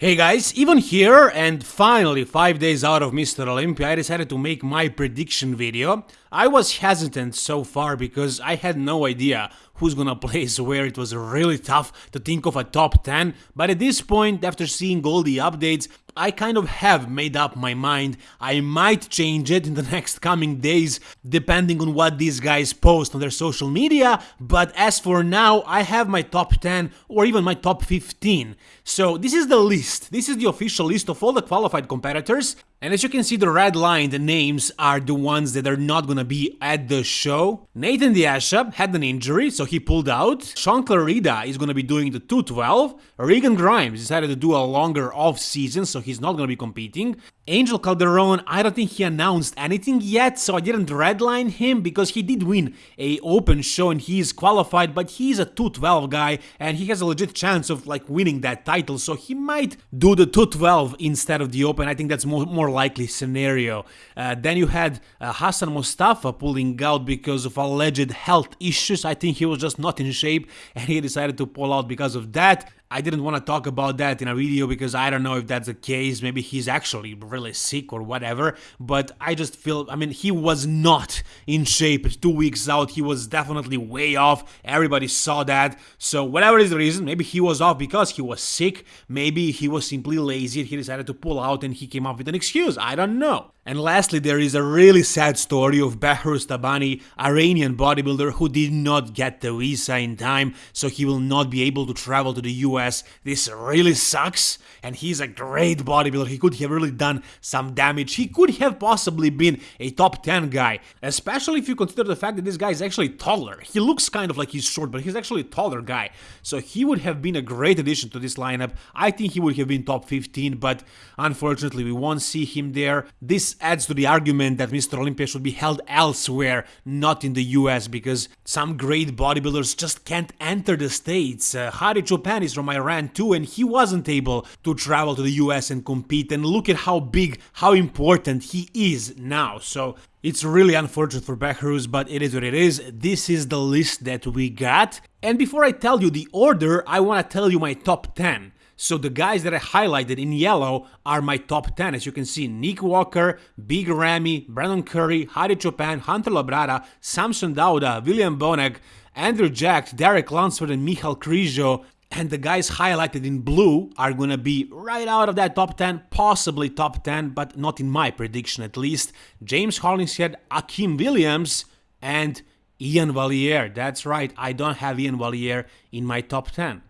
Hey guys, even here and finally 5 days out of Mr. Olympia I decided to make my prediction video. I was hesitant so far because I had no idea who's gonna place where it was really tough to think of a top 10 but at this point after seeing all the updates I kind of have made up my mind. I might change it in the next coming days, depending on what these guys post on their social media, but as for now, I have my top 10 or even my top 15. So this is the list, this is the official list of all the qualified competitors, and as you can see the red line, the names are the ones that are not gonna be at the show. Nathan De Asha had an injury, so he pulled out. Shaun Clarida is gonna be doing the 212. Regan Grimes decided to do a longer off season, he's not gonna be competing. Angel Calderon, I don't think he announced anything yet, so I didn't redline him because he did win a open show and he's qualified, but he's a 212 guy and he has a legit chance of like winning that title, so he might do the 212 instead of the open. I think that's more, more likely scenario. Uh, then you had uh, Hassan Mustafa pulling out because of alleged health issues. I think he was just not in shape and he decided to pull out because of that. I didn't want to talk about that in a video because I don't know if that's the case. Maybe he's actually really sick or whatever. But I just feel, I mean, he was not in shape two weeks out. He was definitely way off. Everybody saw that. So whatever is the reason, maybe he was off because he was sick. Maybe he was simply lazy and he decided to pull out and he came up with an excuse. I don't know. And lastly, there is a really sad story of Behruz Tabani, Iranian bodybuilder who did not get the visa in time, so he will not be able to travel to the US. This really sucks, and he's a great bodybuilder. He could have really done some damage. He could have possibly been a top 10 guy, especially if you consider the fact that this guy is actually taller. He looks kind of like he's short, but he's actually a taller guy. So he would have been a great addition to this lineup. I think he would have been top 15, but unfortunately we won't see him there. This adds to the argument that Mr. Olympia should be held elsewhere, not in the US, because some great bodybuilders just can't enter the States. Uh, Hadi Choopan is from Iran too, and he wasn't able to travel to the US and compete, and look at how big, how important he is now. So it's really unfortunate for Behruz, but it is what it is. This is the list that we got. And before I tell you the order, I want to tell you my top 10. So the guys that I highlighted in yellow are my top 10. As you can see, Nick Walker, Big Ramy, Brandon Curry, Hadi Choopan, Hunter Labrada, Samson Dauda, William Bonac, Andrew Jack, Derek Lunsford, and Michal Krizo. And the guys highlighted in blue are gonna be right out of that top 10, possibly top 10, but not in my prediction at least. James Hollingshead, Akim Williams, and Iain Valliere. That's right, I don't have Iain Valliere in my top 10.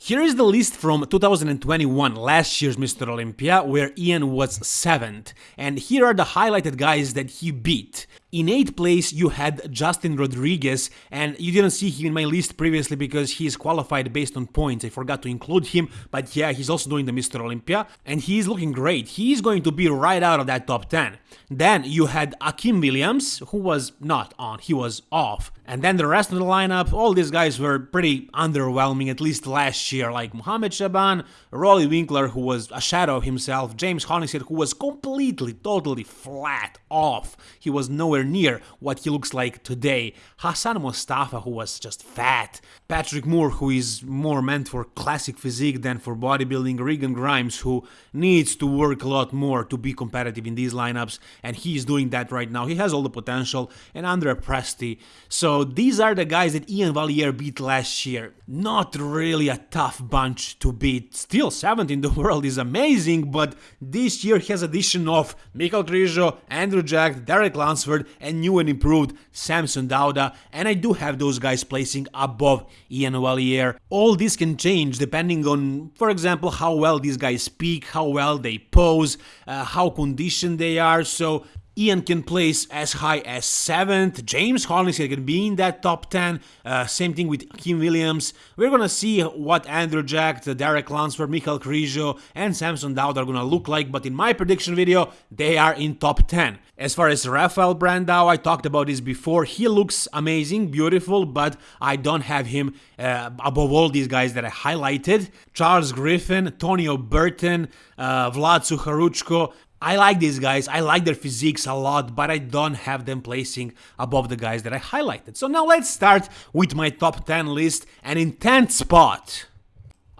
Here is the list from 2021, last year's Mr. Olympia, where Iain was 7th, and here are the highlighted guys that he beat. In 8th place you had Justin Rodriguez and you didn't see him in my list previously because he is qualified based on points, I forgot to include him, but yeah, he's also doing the Mr. Olympia and he is looking great, he is going to be right out of that top 10. Then you had Akim Williams, who was not on, he was off. And then the rest of the lineup, all these guys were pretty underwhelming, at least last year, like Muhammad Shaban, Roelly Winklaar, who was a shadow of himself, James Hollingshead, who was completely, totally flat off. He was nowhere nowhere near what he looks like today. Hassan Mustafa, who was just fat. Patrick Moore, who is more meant for classic physique than for bodybuilding. Regan Grimes, who needs to work a lot more to be competitive in these lineups, and he's doing that right now. He has all the potential. And Andre Presti. So these are the guys that Iain Valliere beat last year. Not really a tough bunch to beat. Still, 7th in the world is amazing, but this year he has addition of Michal Krizo, Andrew Jack, Derek Lunsford, and new and improved Samson Dauda, and I do have those guys placing above Iain Valliere. All this can change depending on, for example, how well these guys speak, how well they pose, uh, how conditioned they are, so Iain can place as high as 7th, James Hollingshead can be in that top 10, uh, same thing with Kim Williams. We're gonna see what Andrew Jack, Derek Lunsford, Michal Krizo and Samson Dauda are gonna look like, but in my prediction video, they are in top 10. As far as Rafael Brandao, I talked about this before, he looks amazing, beautiful, but I don't have him uh, above all these guys that I highlighted. Charles Griffin, Tonio Burton, uh, Vlad Sucharuchko, I like these guys, I like their physiques a lot, but I don't have them placing above the guys that I highlighted. So now let's start with my top 10 list, and in 10th spot,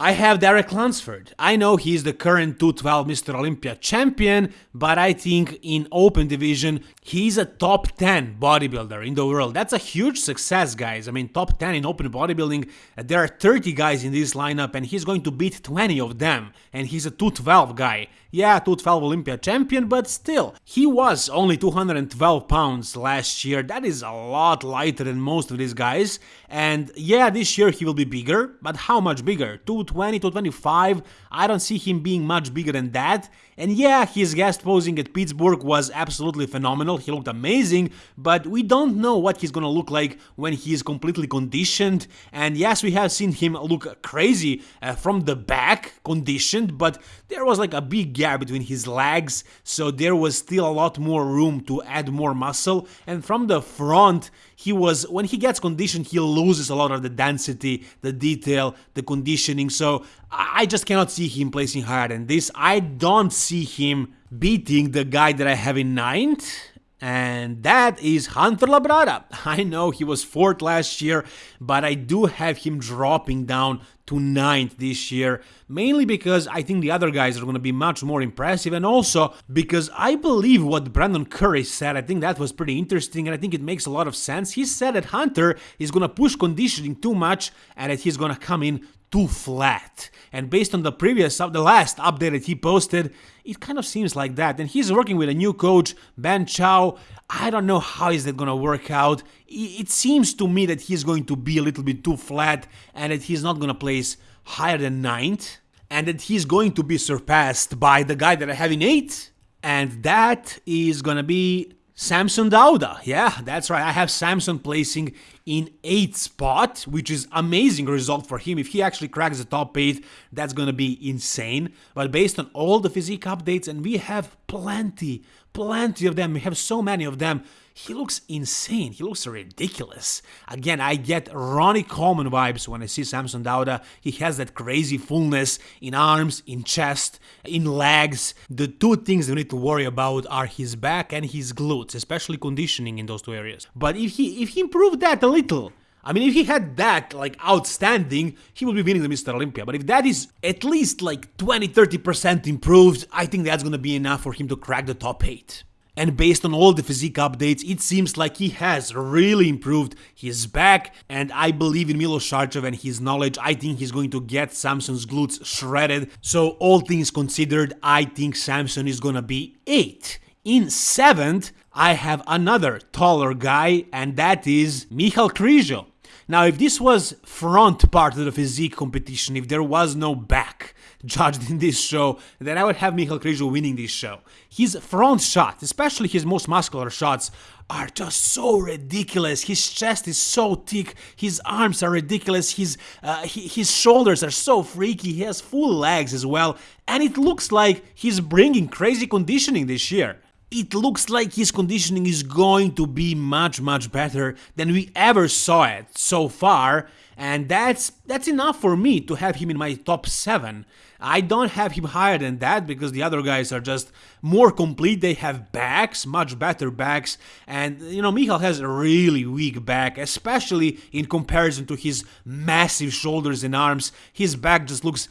I have Derek Lunsford. I know he's the current 212 Mr. Olympia champion, but I think in open division, he's a top 10 bodybuilder in the world. That's a huge success, guys. I mean, top 10 in open bodybuilding, uh, there are 30 guys in this lineup, and he's going to beat 20 of them. And he's a 212 guy. Yeah, 212 Olympia champion, but still, he was only 212 pounds last year. That is a lot lighter than most of these guys. And yeah, this year he will be bigger, but how much bigger? 220, 225? I don't see him being much bigger than that. And yeah, his guest posing at Pittsburgh was absolutely phenomenal, he looked amazing, but we don't know what he's gonna look like when he is completely conditioned. And yes, we have seen him look crazy uh, from the back, conditioned, but there was like a big gap between his legs, so there was still a lot more room to add more muscle. And from the front, he was, when he gets conditioned, he loses a lot of the density, the detail, the conditioning, so I just cannot see him placing higher than this. I don't him beating the guy that I have in ninth, and that is Hunter Labrada. I know he was fourth last year, but I do have him dropping down to ninth this year, mainly because I think the other guys are going to be much more impressive, and also because I believe what Brandon Curry said. I think that was pretty interesting, and I think it makes a lot of sense. He said that Hunter is going to push conditioning too much and that he's going to come in too flat. And based on the previous, the last update that he posted, it kind of seems like that. And he's working with a new coach, Ben Chow. I don't know how is that gonna work out. It seems to me that he's going to be a little bit too flat and that he's not gonna place higher than ninth. And that he's going to be surpassed by the guy that I have in eighth. And that is gonna be Samson Dauda. Yeah, that's right. I have Samson placing in 8th spot, which is amazing result for him. If he actually cracks the top 8, that's gonna be insane. But based on all the physique updates, and we have plenty, plenty of them, we have so many of them, he looks insane. He looks ridiculous. Again, I get Ronnie Coleman vibes when I see Samson Dauda. He has that crazy fullness in arms, in chest, in legs. The two things we need to worry about are his back and his glutes, especially conditioning in those two areas. But if he if he improved that a little, I mean, if he had that, like, outstanding, he would be winning the Mr. Olympia. But if that is at least, like, 20-30% improved, I think that's gonna be enough for him to crack the top 8 and based on all the physique updates, it seems like he has really improved his back, and I believe in Milos Sarcev and his knowledge, I think he's going to get Samson's glutes shredded, so all things considered, I think Samson is gonna be 8. In 7th, I have another taller guy, and that is Michal Krizo. Now, if this was front part of the physique competition, if there was no back, judged in this show, then I would have Michal Krizo winning this show. His front shots, especially his most muscular shots, are just so ridiculous. His chest is so thick, his arms are ridiculous, his uh, his shoulders are so freaky. He has full legs as well, and it looks like he's bringing crazy conditioning this year. It looks like his conditioning is going to be much much better than we ever saw it so far, and that's that's enough for me to have him in my top 7. I don't have him higher than that because the other guys are just more complete. They have backs, much better backs, and you know Michal has a really weak back, especially in comparison to his massive shoulders and arms. His back just looks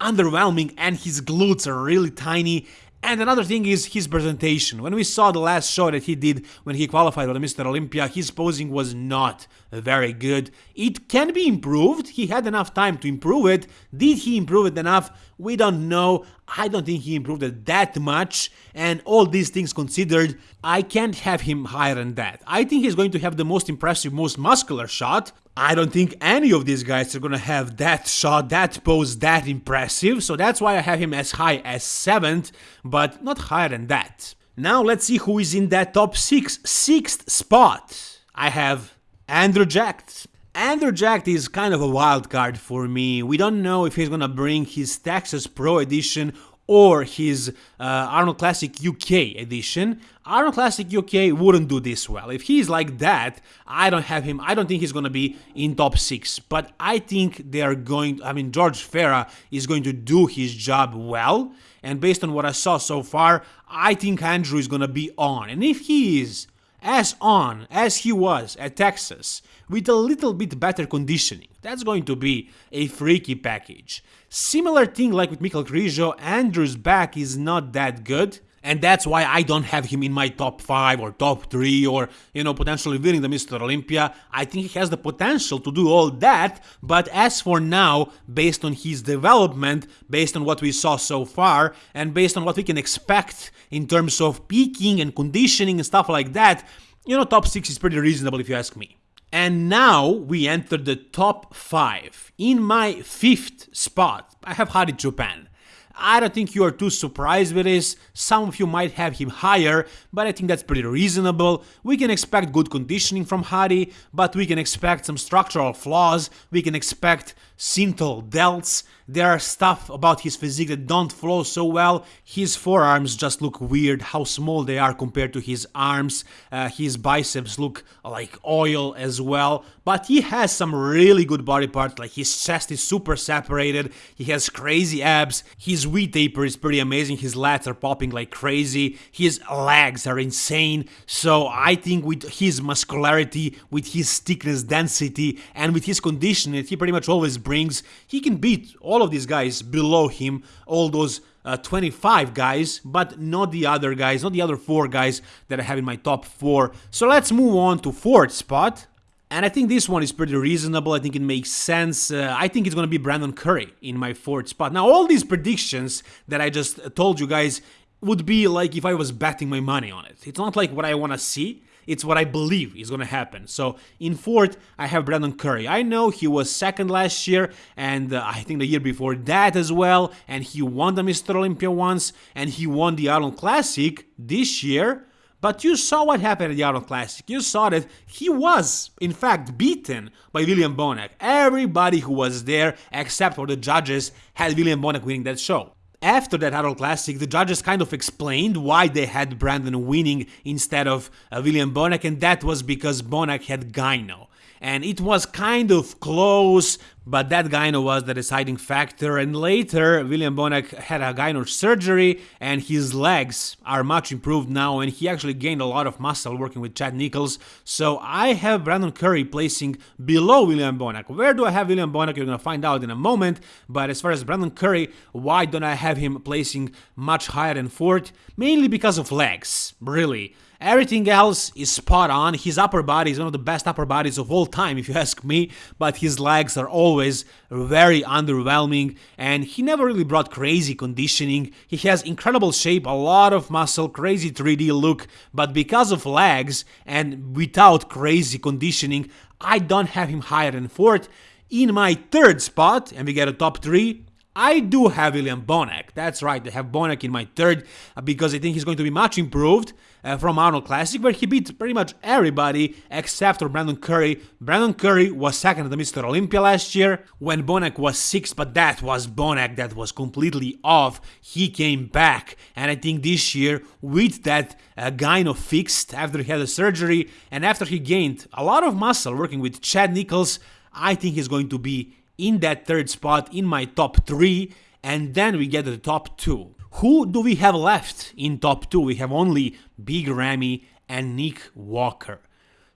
underwhelming and his glutes are really tiny and another thing is his presentation. When we saw the last show that he did when he qualified for the Mr. Olympia, his posing was not very good. It can be improved. He had enough time to improve it. Did he improve it enough? We don't know. I don't think he improved it that much. And all these things considered, I can't have him higher than that. I think he's going to have the most impressive, most muscular shot. I don't think any of these guys are gonna have that shot, that pose that impressive, so that's why I have him as high as 7th, but not higher than that. Now let's see who is in that top 6, 6th spot. I have Andrew Jack. Andrew Jack is kind of a wild card for me. We don't know if he's gonna bring his Texas Pro Edition or his uh, Arnold Classic UK edition. Arnold Classic UK wouldn't do this well. If he's like that, I don't have him. I don't think he's going to be in top 6. But I think they are going, I mean, George Farah is going to do his job well. And based on what I saw so far, I think Andrew is going to be on. And if he is, as on as he was at Texas with a little bit better conditioning. That's going to be a freaky package. Similar thing like with Michal Krizo, Andrew's back is not that good. And that's why I don't have him in my top 5 or top 3 or, you know, potentially winning the Mr. Olympia. I think he has the potential to do all that, but as for now, based on his development, based on what we saw so far, and based on what we can expect in terms of peaking and conditioning and stuff like that, you know, top 6 is pretty reasonable if you ask me. And now we enter the top 5. In my fifth spot, I have Hadi Choopan. I don't think you are too surprised with this, some of you might have him higher, but I think that's pretty reasonable. We can expect good conditioning from Hadi, but we can expect some structural flaws, we can expect synthol delts, there are stuff about his physique that don't flow so well, his forearms just look weird, how small they are compared to his arms, uh, his biceps look like oil as well, but he has some really good body parts, like his chest is super separated, he has crazy abs, his V taper is pretty amazing, his lats are popping like crazy, his legs are insane, so I think with his muscularity, with his thickness density, and with his condition that he pretty much always brings, he can beat all of these guys below him, all those uh, 25 guys, but not the other guys, not the other four guys that I have in my top four. So let's move on to fourth spot. And I think this one is pretty reasonable. I think it makes sense. Uh, I think it's going to be Brandon Curry in my fourth spot. Now, all these predictions that I just told you guys would be like if I was betting my money on it. It's not like what I want to see. It's what I believe is going to happen. So in fourth, I have Brandon Curry. I know he was second last year, and uh, I think the year before that as well. And he won the Mr. Olympia once, and he won the Arnold Classic this year. But you saw what happened at the Arnold Classic. You saw that he was, in fact, beaten by William Bonac. Everybody who was there, except for the judges, had William Bonac winning that show. After that Arnold Classic, the judges kind of explained why they had Brandon winning instead of uh, William Bonac, and that was because Bonac had gyno and it was kind of close, but that gyno was the deciding factor. And later, William Bonac had a gyno surgery, and his legs are much improved now, and he actually gained a lot of muscle working with Chad Nichols. So I have Brandon Curry placing below William Bonac. Where do I have William Bonac? You're gonna find out in a moment. But as far as Brandon Curry, why don't I have him placing much higher than fourth? Mainly because of legs, really. Everything else is spot on. His upper body is one of the best upper bodies of all time, if you ask me, but his legs are always very underwhelming, and he never really brought crazy conditioning. He has incredible shape, a lot of muscle, crazy 3D look, but because of legs and without crazy conditioning, I don't have him higher than fourth. In my third spot, and we get a top three, I do have William Bonac. That's right, I have Bonac in my third uh, because I think he's going to be much improved uh, from Arnold Classic, where he beat pretty much everybody except for Brandon Curry. Brandon Curry was second at the Mr. Olympia last year when Bonac was sixth, but that was Bonac that was completely off. He came back, and I think this year with that uh, gyno fixed after he had a surgery and after he gained a lot of muscle working with Chad Nichols, I think he's going to be in that third spot in my top three, and then we get the top two. Who do we have left in top two? We have only Big Ramy and Nick Walker.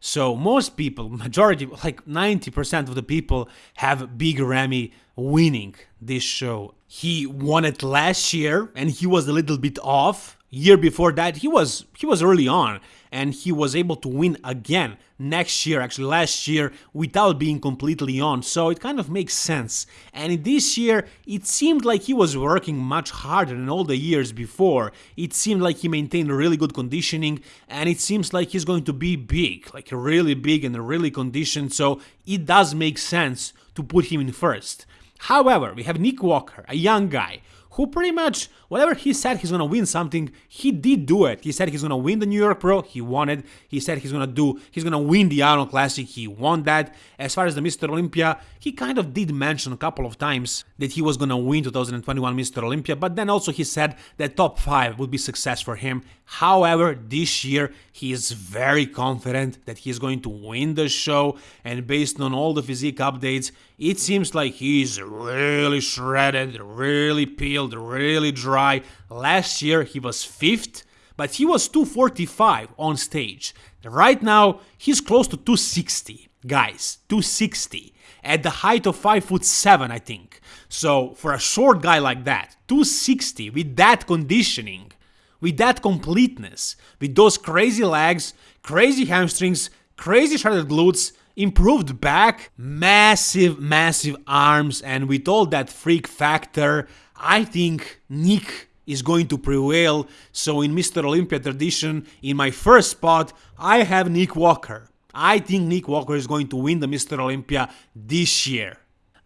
So most people, majority, like 90% of the people have Big Ramy winning this show. He won it last year and he was a little bit off. Year before that, he was he was early on and he was able to win again next year, actually last year, without being completely on. So it kind of makes sense. And this year, it seemed like he was working much harder than all the years before. It seemed like he maintained really good conditioning, and it seems like he's going to be big, like really big and really conditioned. So it does make sense to put him in first. However, we have Nick Walker, a young guy who pretty much, whatever he said he's gonna win something, he did do it. He said he's gonna win the New York Pro, he won it. He said he's gonna do, he's gonna win the Arnold Classic, he won that. As far as the Mr. Olympia, he kind of did mention a couple of times that he was gonna win 2021 Mr. Olympia, but then also he said that top 5 would be success for him. However, this year he is very confident that he's going to win the show, and based on all the physique updates, it seems like he's really shredded, really peeled, really dry. Last year he was fifth, but he was 245 on stage. Right now, he's close to 260, guys, 260 at the height of 5 foot 7, I think. So, for a short guy like that, 260 with that conditioning, with that completeness, with those crazy legs, crazy hamstrings, crazy shredded glutes, improved back, massive, massive arms, and with all that freak factor, I think Nick is going to prevail. So in Mr. Olympia tradition, in my first spot, I have Nick Walker. I think Nick Walker is going to win the Mr. Olympia this year.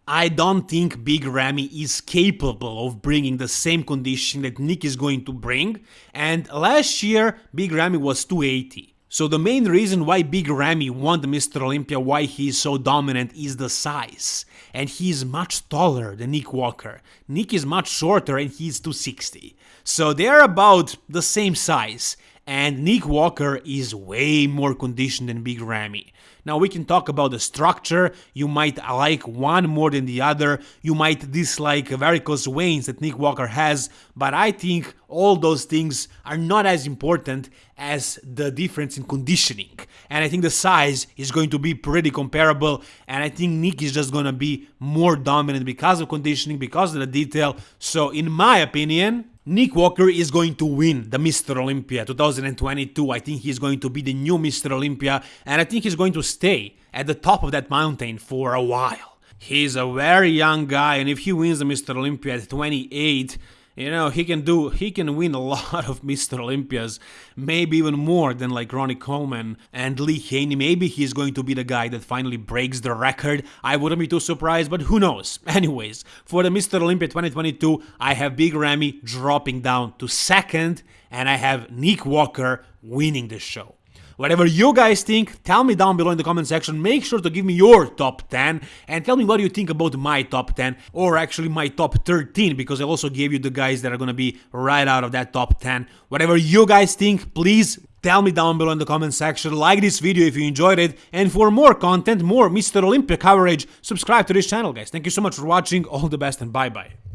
I don't think Big Ramy is capable of bringing the same condition that Nick is going to bring. And last year, Big Ramy was 280. So the main reason why Big Ramy won the Mr. Olympia, why he is so dominant, is the size. And he is much taller than Nick Walker. Nick is much shorter and he's 260. So they're about the same size. And Nick Walker is way more conditioned than Big Ramy. Now we can talk about the structure, you might like one more than the other, you might dislike varicose veins that Nick Walker has, but I think all those things are not as important as the difference in conditioning. And I think the size is going to be pretty comparable, and I think Nick is just gonna be more dominant because of conditioning, because of the detail. So in my opinion, Nick Walker is going to win the Mr. Olympia 2022. I think he's going to be the new Mr. Olympia, and I think he's going to stay at the top of that mountain for a while. He's a very young guy, and if he wins the Mr. Olympia at 28, you know, he can do, he can win a lot of Mr. Olympias, maybe even more than like Ronnie Coleman and Lee Haney. Maybe he's going to be the guy that finally breaks the record. I wouldn't be too surprised, but who knows? Anyways, for the Mr. Olympia 2022, I have Big Ramy dropping down to second, and I have Nick Walker winning the show. Whatever you guys think, tell me down below in the comment section. Make sure to give me your top 10 and tell me what you think about my top 10 or actually my top 13 because I also gave you the guys that are gonna be right out of that top 10. Whatever you guys think, please Tell me down below in the comment section, like this video if you enjoyed it, and for more content, more Mr. Olympia coverage, subscribe to this channel guys. Thank you so much for watching, all the best and bye bye.